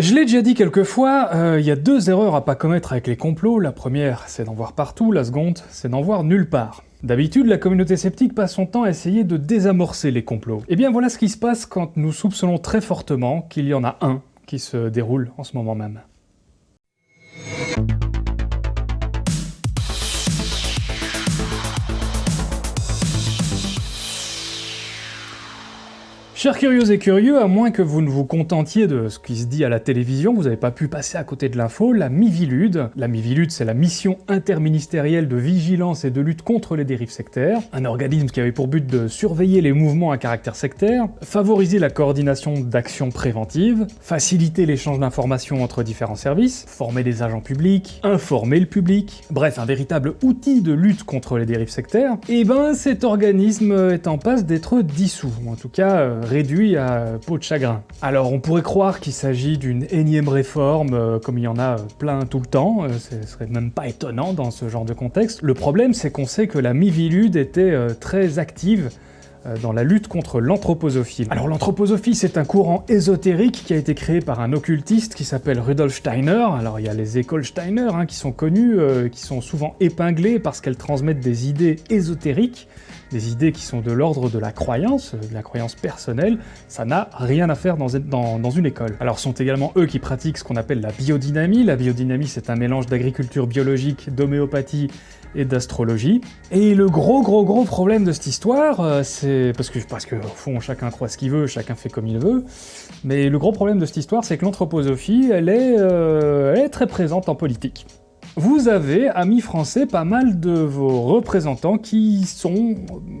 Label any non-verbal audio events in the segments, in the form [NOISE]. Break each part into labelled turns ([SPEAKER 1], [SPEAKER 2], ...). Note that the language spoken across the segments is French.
[SPEAKER 1] Je l'ai déjà dit quelques fois, il y a deux erreurs à pas commettre avec les complots. La première, c'est d'en voir partout, la seconde, c'est d'en voir nulle part. D'habitude, la communauté sceptique passe son temps à essayer de désamorcer les complots. Et eh bien voilà ce qui se passe quand nous soupçonnons très fortement qu'il y en a un qui se déroule en ce moment même. Chers curieux et curieux, à moins que vous ne vous contentiez de ce qui se dit à la télévision, vous n'avez pas pu passer à côté de l'info, la Mivilude. La Mivilude, c'est la mission interministérielle de vigilance et de lutte contre les dérives sectaires, un organisme qui avait pour but de surveiller les mouvements à caractère sectaire, favoriser la coordination d'actions préventives, faciliter l'échange d'informations entre différents services, former des agents publics, informer le public, bref, un véritable outil de lutte contre les dérives sectaires, et eh ben cet organisme est en passe d'être dissous, ou en tout cas euh, réduit à peau de chagrin. Alors on pourrait croire qu'il s'agit d'une énième réforme, euh, comme il y en a plein tout le temps, euh, ce serait même pas étonnant dans ce genre de contexte. Le problème c'est qu'on sait que la Mivilude était euh, très active dans la lutte contre l'anthroposophie. Alors l'anthroposophie, c'est un courant ésotérique qui a été créé par un occultiste qui s'appelle Rudolf Steiner. Alors il y a les écoles Steiner hein, qui sont connues, qui sont souvent épinglées parce qu'elles transmettent des idées ésotériques, des idées qui sont de l'ordre de la croyance, de la croyance personnelle, ça n'a rien à faire dans, une école. Alors sont également eux qui pratiquent ce qu'on appelle la biodynamie. La biodynamie, c'est un mélange d'agriculture biologique, d'homéopathie et d'astrologie. Et le gros gros gros problème de cette histoire, euh, c'est... parce que, parce que au fond, chacun croit ce qu'il veut, chacun fait comme il veut, mais le gros problème de cette histoire, c'est que l'anthroposophie, elle, euh, elle est très présente en politique vous avez, amis français, pas mal de vos représentants qui sont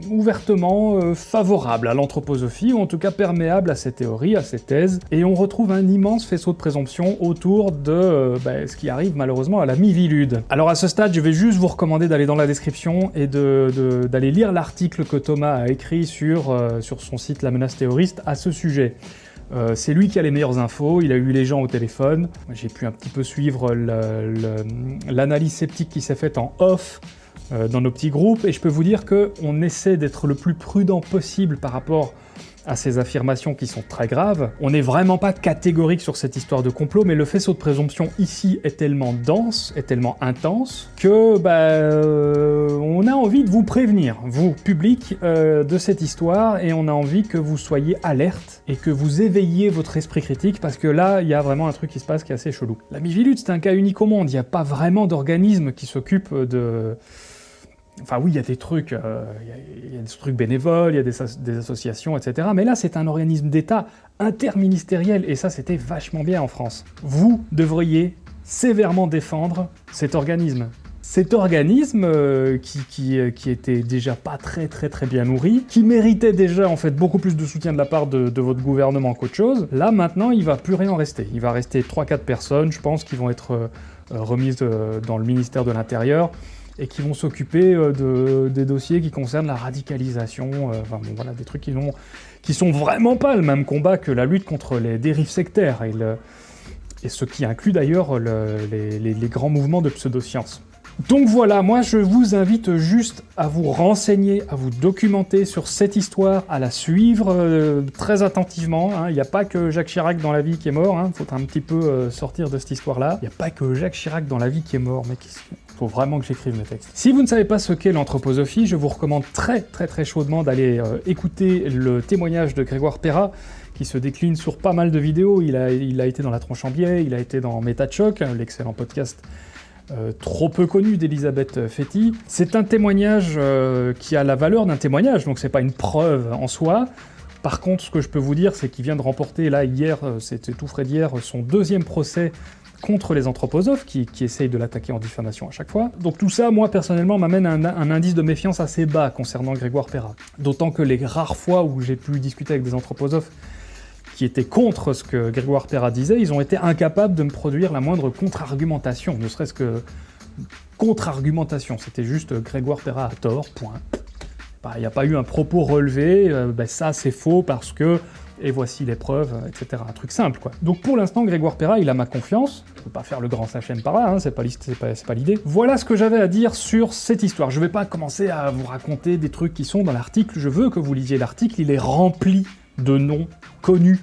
[SPEAKER 1] ouvertement euh, favorables à l'anthroposophie, ou en tout cas perméables à ces théories, à ces thèses, et on retrouve un immense faisceau de présomption autour de euh, bah, ce qui arrive malheureusement à la Mivilude. Alors à ce stade, je vais juste vous recommander d'aller dans la description et d'aller lire l'article que Thomas a écrit sur, euh, sur son site La Menace Théoriste à ce sujet. Euh, c'est lui qui a les meilleures infos, il a eu les gens au téléphone. J'ai pu un petit peu suivre l'analyse sceptique qui s'est faite en off euh, dans nos petits groupes, et je peux vous dire qu'on essaie d'être le plus prudent possible par rapport à ces affirmations qui sont très graves. On n'est vraiment pas catégorique sur cette histoire de complot, mais le faisceau de présomption ici est tellement dense, est tellement intense, que bah, euh, on a envie de vous prévenir, vous, public, euh, de cette histoire, et on a envie que vous soyez alerte et que vous éveilliez votre esprit critique, parce que là, il y a vraiment un truc qui se passe qui est assez chelou. La Mivilude, c'est un cas unique au monde, il n'y a pas vraiment d'organisme qui s'occupe de Enfin oui, il y a des trucs, euh, il y, a des trucs bénévoles, il y a des, associations, etc. Mais là, c'est un organisme d'État interministériel, et ça, c'était vachement bien en France. Vous devriez sévèrement défendre cet organisme. Cet organisme euh, qui, euh, qui, était déjà pas très très très bien nourri, qui méritait déjà en fait beaucoup plus de soutien de la part de, votre gouvernement qu'autre chose, là maintenant il va plus rien en rester. Il va rester 3-4 personnes, je pense, qui vont être remises dans le ministère de l'Intérieur, et qui vont s'occuper euh, des dossiers qui concernent la radicalisation, euh, enfin bon, voilà, des trucs qui, ont, sont vraiment pas le même combat que la lutte contre les dérives sectaires, et, ce qui inclut d'ailleurs les, les, grands mouvements de pseudosciences. Donc voilà, moi je vous invite juste à vous renseigner, à vous documenter sur cette histoire, à la suivre euh, très attentivement. Hein. Il n'y a pas que Jacques Chirac dans la vie qui est mort, il hein. faut un petit peu sortir de cette histoire-là. Il n'y a pas que Jacques Chirac dans la vie qui est mort, mais qui faut vraiment que j'écrive mes textes. Si vous ne savez pas ce qu'est l'anthroposophie, je vous recommande très très très chaudement d'aller euh, écouter le témoignage de Grégoire Perra, qui se décline sur pas mal de vidéos. Il a, il a été dans La Tronche en Biais, il a été dans Méta Choc, l'excellent podcast euh, trop peu connu d'Elisabeth Fetty. C'est un témoignage euh, qui a la valeur d'un témoignage, donc c'est pas une preuve en soi. Par contre, ce que je peux vous dire, c'est qu'il vient de remporter, là, hier, c'était tout frais d'hier, son deuxième procès contre les anthroposophes qui, essayent de l'attaquer en diffamation à chaque fois. Donc tout ça, moi personnellement, m'amène à un, indice de méfiance assez bas concernant Grégoire Perra. D'autant que les rares fois où j'ai pu discuter avec des anthroposophes qui étaient contre ce que Grégoire Perra disait, ils ont été incapables de me produire la moindre contre-argumentation, ne serait-ce que contre-argumentation, c'était juste Grégoire Perra a tort, point. Bah, il n'y a pas eu un propos relevé, euh, bah, ça c'est faux parce que et voici les preuves, etc. Un truc simple, quoi. Donc pour l'instant, Grégoire Perra, il a ma confiance. Je peux pas faire le grand sachem par là, hein, c'est pas, l'idée. Voilà ce que j'avais à dire sur cette histoire. Je vais pas commencer à vous raconter des trucs qui sont dans l'article, je veux que vous lisiez l'article, il est rempli de noms connus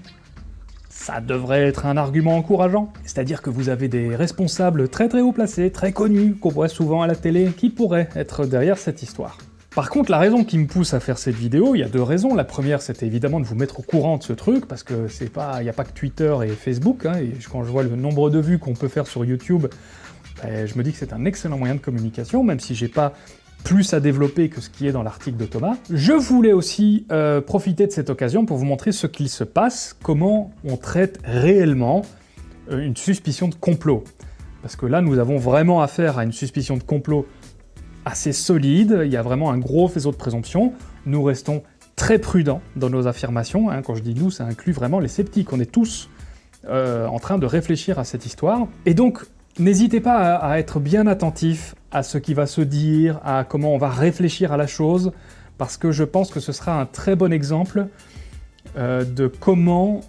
[SPEAKER 1] ça devrait être un argument encourageant. C'est-à-dire que vous avez des responsables très très haut placés, très connus, qu'on voit souvent à la télé, qui pourraient être derrière cette histoire. Par contre, la raison qui me pousse à faire cette vidéo, il y a deux raisons. La première, c'était évidemment de vous mettre au courant de ce truc, parce que c'est pas, il n'y a pas que Twitter et Facebook, hein, et quand je vois le nombre de vues qu'on peut faire sur YouTube, ben, je me dis que c'est un excellent moyen de communication, même si j'ai pas plus à développer que ce qui est dans l'article de Thomas. Je voulais aussi euh, profiter de cette occasion pour vous montrer ce qu'il se passe, comment on traite réellement euh, une suspicion de complot. Parce que là, nous avons vraiment affaire à une suspicion de complot assez solide, il y a vraiment un gros faisceau de présomption. Nous restons très prudents dans nos affirmations. Hein. Quand je dis nous, ça inclut vraiment les sceptiques. On est tous euh, en train de réfléchir à cette histoire. Et donc, n'hésitez pas à, être bien attentif à ce qui va se dire, à comment on va réfléchir à la chose, parce que je pense que ce sera un très bon exemple euh, de comment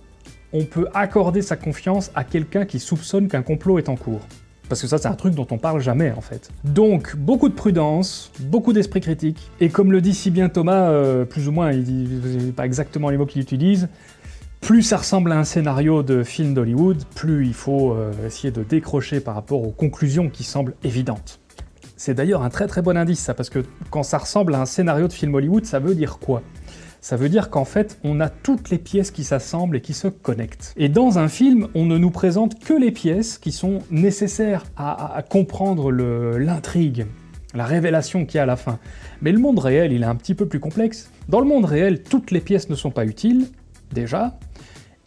[SPEAKER 1] on peut accorder sa confiance à quelqu'un qui soupçonne qu'un complot est en cours. Parce que ça, c'est un truc dont on parle jamais, en fait. Donc, beaucoup de prudence, beaucoup d'esprit critique, et comme le dit si bien Thomas, euh, plus ou moins, il dit pas exactement les mots qu'il utilise, plus ça ressemble à un scénario de film d'Hollywood, plus il faut euh, essayer de décrocher par rapport aux conclusions qui semblent évidentes. C'est d'ailleurs un très très bon indice, ça, parce que quand ça ressemble à un scénario de film Hollywood, ça veut dire quoi? Ça veut dire qu'en fait, on a toutes les pièces qui s'assemblent et qui se connectent. Et dans un film, on ne nous présente que les pièces qui sont nécessaires à, comprendre l'intrigue, la révélation qu'il y a à la fin. Mais le monde réel, il est un petit peu plus complexe. Dans le monde réel, toutes les pièces ne sont pas utiles, déjà,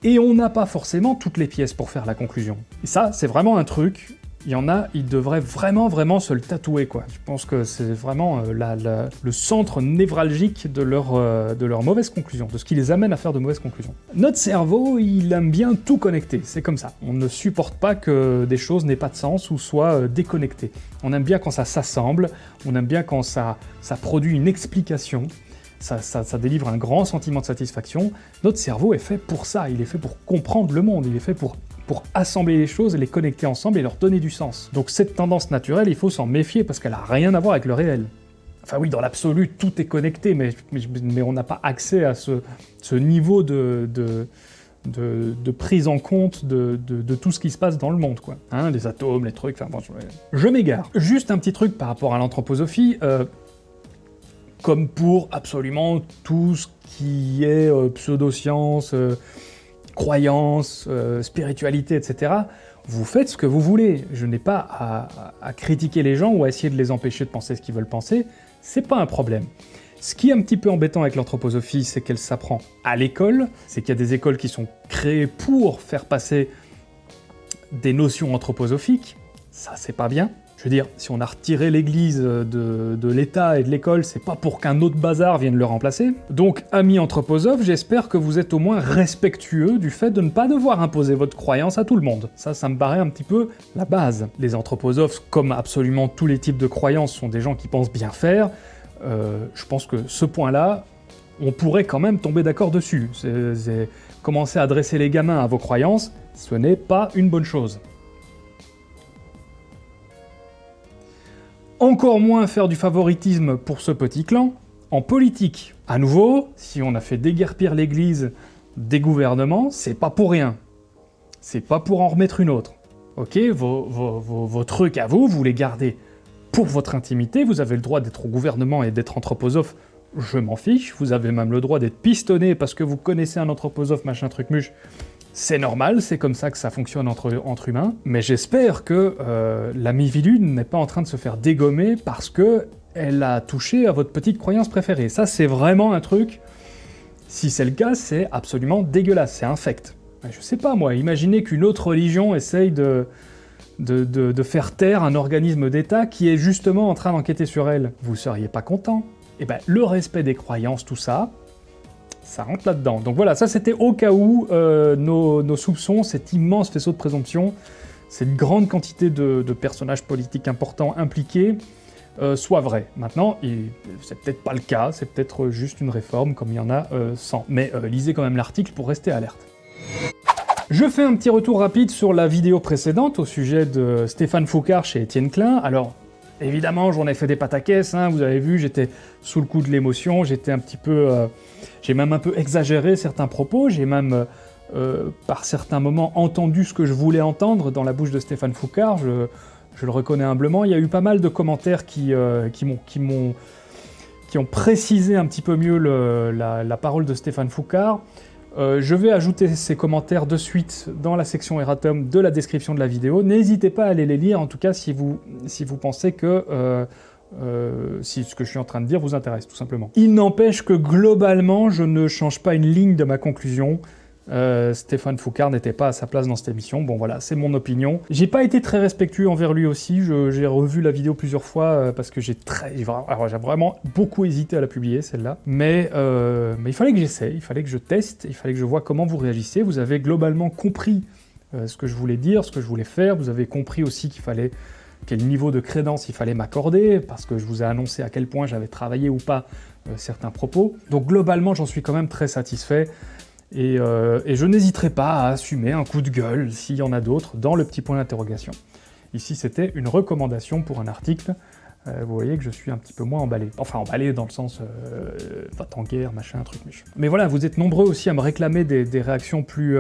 [SPEAKER 1] et on n'a pas forcément toutes les pièces pour faire la conclusion. Et ça, c'est vraiment un truc il y en a, ils devraient vraiment, vraiment se le tatouer, quoi. Je pense que c'est vraiment euh, le centre névralgique de leur, euh, de mauvaise conclusion, de ce qui les amène à faire de mauvaises conclusions. Notre cerveau, il aime bien tout connecter, c'est comme ça. On ne supporte pas que des choses n'aient pas de sens ou soient euh, déconnectées. On aime bien quand ça s'assemble, on aime bien quand ça, ça produit une explication, ça, ça, délivre un grand sentiment de satisfaction. Notre cerveau est fait pour ça, il est fait pour comprendre le monde, il est fait pour pour assembler les choses, les connecter ensemble et leur donner du sens. Donc cette tendance naturelle, il faut s'en méfier parce qu'elle a rien à voir avec le réel. Enfin oui, dans l'absolu, tout est connecté, mais, on n'a pas accès à ce, niveau de, prise en compte de, tout ce qui se passe dans le monde, quoi. Hein, les atomes, les trucs, enfin bon, je, m'égare. Juste un petit truc par rapport à l'anthroposophie, euh, comme pour absolument tout ce qui est euh, pseudo-science, euh, croyances, euh, spiritualité, etc., vous faites ce que vous voulez. Je n'ai pas à, critiquer les gens ou à essayer de les empêcher de penser ce qu'ils veulent penser, c'est pas un problème. Ce qui est un petit peu embêtant avec l'anthroposophie, c'est qu'elle s'apprend à l'école, c'est qu'il y a des écoles qui sont créées pour faire passer des notions anthroposophiques, ça c'est pas bien. Je veux dire, si on a retiré l'église de, l'État et de l'école, c'est pas pour qu'un autre bazar vienne le remplacer. Donc, amis anthroposophes, j'espère que vous êtes au moins respectueux du fait de ne pas devoir imposer votre croyance à tout le monde. Ça, ça me paraît un petit peu la base. Les anthroposophes, comme absolument tous les types de croyances, sont des gens qui pensent bien faire. Euh, je pense que ce point-là, on pourrait quand même tomber d'accord dessus. Commencer à adresser les gamins à vos croyances, ce n'est pas une bonne chose. Encore moins faire du favoritisme pour ce petit clan. En politique, à nouveau, si on a fait déguerpir l'Église des gouvernements, c'est pas pour rien. C'est pas pour en remettre une autre. Ok, vos, trucs à vous, vous les gardez pour votre intimité, vous avez le droit d'être au gouvernement et d'être anthroposophe, je m'en fiche, vous avez même le droit d'être pistonné parce que vous connaissez un anthroposophe machin truc muche, c'est normal, c'est comme ça que ça fonctionne entre, humains, mais j'espère que euh, la Mivilude n'est pas en train de se faire dégommer parce que elle a touché à votre petite croyance préférée. Ça, c'est vraiment un truc, si c'est le cas, c'est absolument dégueulasse, c'est infect. Je sais pas moi, imaginez qu'une autre religion essaye de, faire taire un organisme d'État qui est justement en train d'enquêter sur elle. Vous seriez pas content Eh ben, le respect des croyances, tout ça, ça rentre là-dedans. Donc voilà, ça c'était au cas où euh, nos, soupçons, cet immense faisceau de présomption, cette grande quantité de, personnages politiques importants impliqués, euh, soit vrai. Maintenant, c'est peut-être pas le cas, c'est peut-être juste une réforme comme il y en a 100. Euh, Mais lisez quand même l'article pour rester alerte. Je fais un petit retour rapide sur la vidéo précédente au sujet de Stéphane Foucard chez Étienne Klein. Alors, évidemment, j'en ai fait des pataquès, hein, vous avez vu, j'étais sous le coup de l'émotion, j'étais un petit peu... J'ai même un peu exagéré certains propos, j'ai même par certains moments entendu ce que je voulais entendre dans la bouche de Stéphane Foucard, je, le reconnais humblement. Il y a eu pas mal de commentaires qui, qui m'ont qui ont précisé un petit peu mieux la, parole de Stéphane Foucard. Euh, je vais ajouter ces commentaires de suite dans la section erratum de la description de la vidéo. N'hésitez pas à aller les lire, en tout cas si vous, si vous pensez que euh, euh, si ce que je suis en train de dire vous intéresse, tout simplement. Il n'empêche que globalement, je ne change pas une ligne de ma conclusion. Euh, Stéphane Foucard n'était pas à sa place dans cette émission. Bon voilà, c'est mon opinion. J'ai pas été très respectueux envers lui aussi. J'ai revu la vidéo plusieurs fois euh, parce que j'ai très, j'ai vraiment beaucoup hésité à la publier celle-là. Mais, euh, mais il fallait que j'essaie, il fallait que je teste, il fallait que je vois comment vous réagissez. Vous avez globalement compris ce que je voulais dire, ce que je voulais faire. Vous avez compris aussi qu'il fallait quel niveau de crédence il fallait m'accorder, parce que je vous ai annoncé à quel point j'avais travaillé ou pas certains propos. Donc globalement, j'en suis quand même très satisfait. Euh, et, je n'hésiterai pas à assumer un coup de gueule, s'il y en a d'autres, dans le petit point d'interrogation. Ici, c'était une recommandation pour un article. Euh, vous voyez que je suis un petit peu moins emballé. Enfin, emballé dans le sens euh, va en guerre, machin, truc, machin. Mais voilà, vous êtes nombreux aussi à me réclamer des, réactions plus,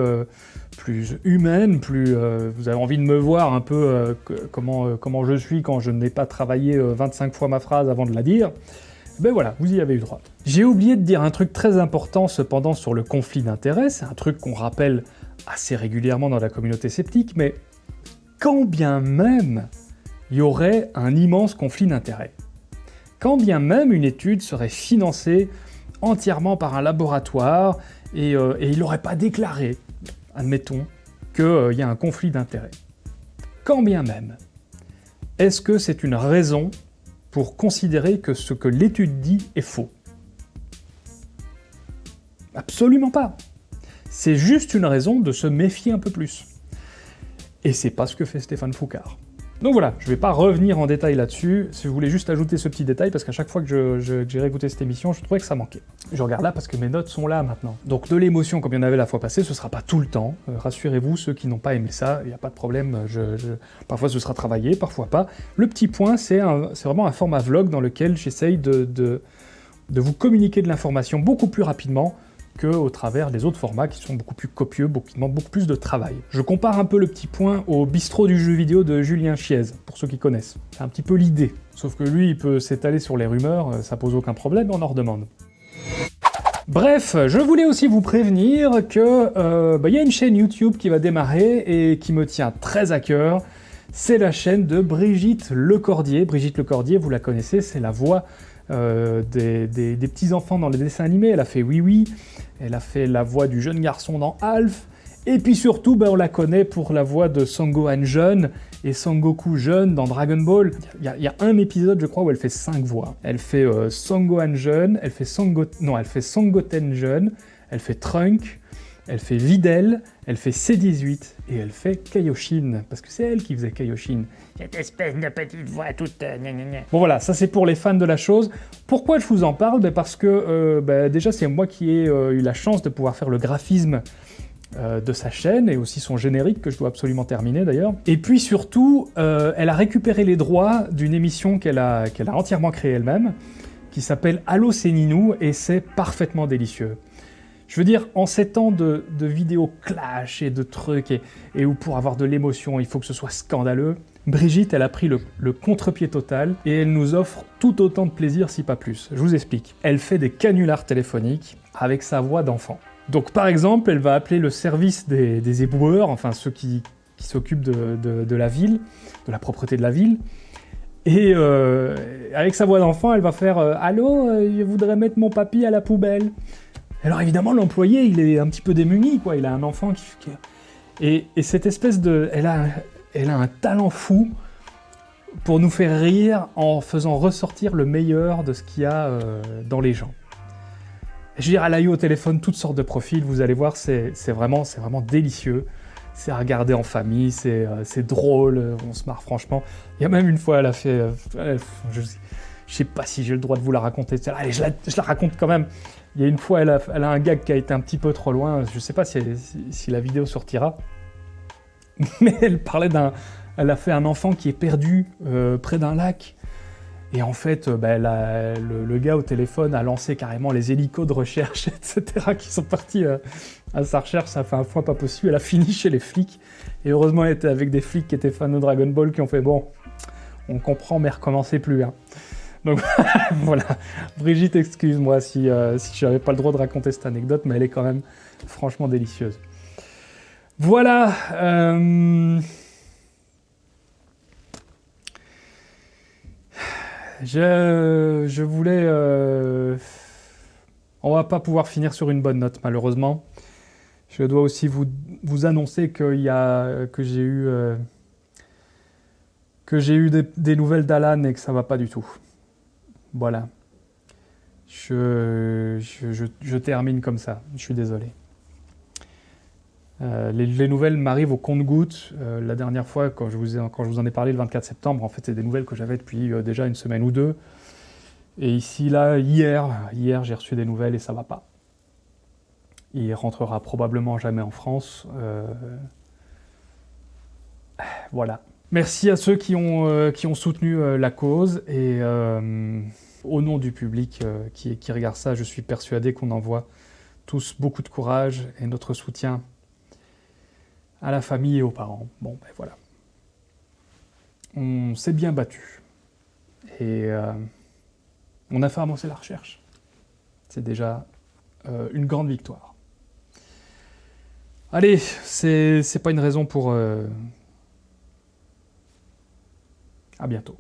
[SPEAKER 1] plus humaines, plus, vous avez envie de me voir un peu comment, comment je suis quand je n'ai pas travaillé 25 fois ma phrase avant de la dire. Ben voilà, vous y avez eu droit. J'ai oublié de dire un truc très important cependant sur le conflit d'intérêts, c'est un truc qu'on rappelle assez régulièrement dans la communauté sceptique, mais quand bien même il y aurait un immense conflit d'intérêts, quand bien même une étude serait financée entièrement par un laboratoire et, euh, il n'aurait pas déclaré, admettons, qu'il euh, y a un conflit d'intérêts, quand bien même, est-ce que c'est une raison pour considérer que ce que l'étude dit est faux. Absolument pas. C'est juste une raison de se méfier un peu plus. Et c'est pas ce que fait Stéphane Foucard. Donc voilà, je ne vais pas revenir en détail là-dessus, si vous voulez juste ajouter ce petit détail, parce qu'à chaque fois que j'ai réécouté cette émission, je trouvais que ça manquait. Je regarde là parce que mes notes sont là maintenant. Donc de l'émotion comme il y en avait la fois passée, ce sera pas tout le temps. Euh, rassurez-vous, ceux qui n'ont pas aimé ça, il n'y a pas de problème, parfois ce sera travaillé, parfois pas. Le petit point, c'est vraiment un format vlog dans lequel j'essaye de vous communiquer de l'information beaucoup plus rapidement, au travers des autres formats qui sont beaucoup plus copieux, beaucoup, qui demandent beaucoup plus de travail. Je compare un peu le petit point au bistrot du jeu vidéo de Julien Chiez, pour ceux qui connaissent. C'est un petit peu l'idée. Sauf que lui, il peut s'étaler sur les rumeurs, euh, ça pose aucun problème, on en redemande. Bref, je voulais aussi vous prévenir que euh, bah, y a une chaîne YouTube qui va démarrer et qui me tient très à cœur. C'est la chaîne de Brigitte Lecordier. Brigitte Lecordier, vous la connaissez, c'est la voix euh, des, petits-enfants dans les dessins animés. Elle a fait Oui Oui, elle a fait la voix du jeune garçon dans Alf, et puis surtout, ben, on la connaît pour la voix de Sangohan jeune et Sangoku jeune dans Dragon Ball. Il y, a, un épisode, je crois, où elle fait cinq voix. Elle fait euh, Sangohan jeune, elle fait Sango... non, elle fait Sangoten jeune, elle fait Trunk, elle fait Videl, elle fait C18 et elle fait Kaioshin, parce que c'est elle qui faisait Kaioshin. Cette espèce de petite voix toute... Euh, bon voilà, ça c'est pour les fans de la chose. Pourquoi je vous en parle? Ben Parce que euh, ben, déjà c'est moi qui ai euh, eu la chance de pouvoir faire le graphisme de sa chaîne et aussi son générique que je dois absolument terminer d'ailleurs. Et puis surtout, elle a récupéré les droits d'une émission qu'elle a, a entièrement créée elle-même, qui s'appelle Allo c'est Ninou et c'est parfaitement délicieux. Je veux dire, en ces temps de, vidéos clash et de trucs, et, où pour avoir de l'émotion, il faut que ce soit scandaleux, Brigitte, elle a pris le, contre-pied total, et elle nous offre tout autant de plaisir, si pas plus. Je vous explique. Elle fait des canulars téléphoniques avec sa voix d'enfant. Donc par exemple, elle va appeler le service des, éboueurs, enfin ceux qui, s'occupent de, la ville, de la propreté de la ville, et euh, avec sa voix d'enfant, elle va faire euh, Allô, euh, je voudrais mettre mon papy à la poubelle ». Alors évidemment, l'employé, il est un petit peu démuni, quoi. Il a un enfant qui... Et, cette espèce de... Elle a, elle a un talent fou pour nous faire rire en faisant ressortir le meilleur de ce qu'il y a euh, dans les gens. Je veux dire, elle a eu au téléphone toutes sortes de profils, vous allez voir, c'est vraiment, vraiment délicieux. C'est à regarder en famille, c'est euh, drôle, on se marre franchement. Il y a même une fois, elle a fait... Euh, je, je sais pas si j'ai le droit de vous la raconter, allez, je la, je la raconte quand même. Il y a une fois, elle a, un gag qui a été un petit peu trop loin. Je sais pas si, la vidéo sortira. [LAUGHS] Mais elle parlait d'un... Elle a fait un enfant qui est perdu euh, près d'un lac. Et en fait, euh, bah, le, gars au téléphone a lancé carrément les hélicos de recherche, [LAUGHS] etc., qui sont partis euh, à sa recherche. Ça fait un foin pas possible. Elle a fini chez les flics. Et heureusement, elle était avec des flics qui étaient fans de Dragon Ball, qui ont fait bon, on comprend, mais recommencez plus. hein. Donc [LAUGHS] voilà. Brigitte, excuse-moi si, euh, je n'avais pas le droit de raconter cette anecdote, mais elle est quand même franchement délicieuse. Voilà. euh, Je, voulais... euh, On va pas pouvoir finir sur une bonne note, malheureusement. Je dois aussi vous, annoncer que j'ai eu, euh, des, nouvelles d'Alan et que ça va pas du tout. Voilà. Je, je, termine comme ça. Je suis désolé. Euh, les, les nouvelles m'arrivent au compte-gouttes. Euh, la dernière fois, quand je, vous en ai parlé le 24 septembre, en fait, c'est des nouvelles que j'avais depuis euh, déjà une semaine ou deux. Et ici, là, hier, hier j'ai reçu des nouvelles et ça va pas. Il rentrera probablement jamais en France. Voilà. Merci à ceux qui ont, euh, soutenu euh, la cause et euh, au nom du public qui, qui regarde ça, je suis persuadé qu'on envoie tous beaucoup de courage et notre soutien à la famille et aux parents. Bon, ben voilà. On s'est bien battu et on a fait avancer la recherche. C'est déjà une grande victoire. Allez, c'est pas une raison pour... À bientôt.